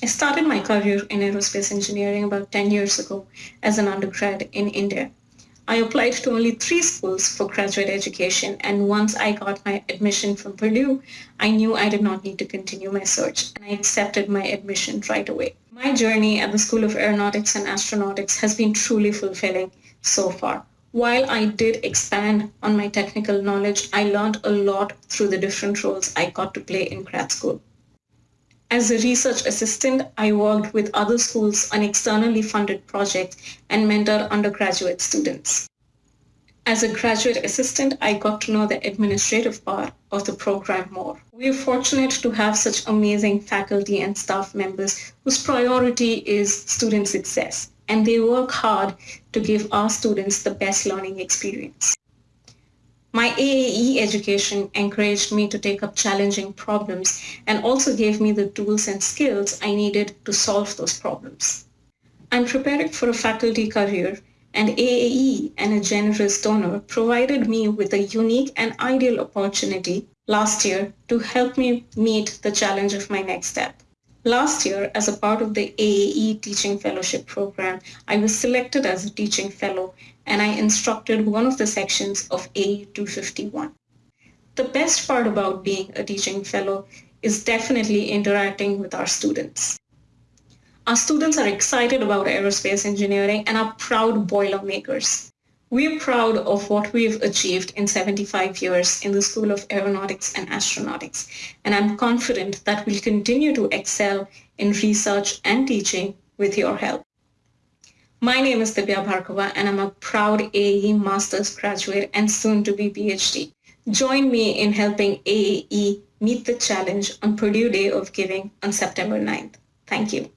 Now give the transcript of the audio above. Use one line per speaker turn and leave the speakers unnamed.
I started my career in aerospace engineering about 10 years ago as an undergrad in India. I applied to only three schools for graduate education, and once I got my admission from Purdue, I knew I did not need to continue my search, and I accepted my admission right away. My journey at the School of Aeronautics and Astronautics has been truly fulfilling so far. While I did expand on my technical knowledge, I learned a lot through the different roles I got to play in grad school. As a research assistant, I worked with other schools on externally funded projects and mentored undergraduate students. As a graduate assistant, I got to know the administrative part of the program more. We are fortunate to have such amazing faculty and staff members whose priority is student success, and they work hard to give our students the best learning experience. My AAE education encouraged me to take up challenging problems and also gave me the tools and skills I needed to solve those problems. I'm preparing for a faculty career and AAE and a generous donor provided me with a unique and ideal opportunity last year to help me meet the challenge of my next step. Last year, as a part of the AAE Teaching Fellowship Program, I was selected as a teaching fellow and I instructed one of the sections of AE 251. The best part about being a teaching fellow is definitely interacting with our students. Our students are excited about aerospace engineering and are proud Boilermakers. We're proud of what we've achieved in 75 years in the School of Aeronautics and Astronautics, and I'm confident that we'll continue to excel in research and teaching with your help. My name is Divya Bhargava, and I'm a proud AE Master's graduate and soon to be PhD. Join me in helping AAE meet the challenge on Purdue Day of Giving on September 9th. Thank you.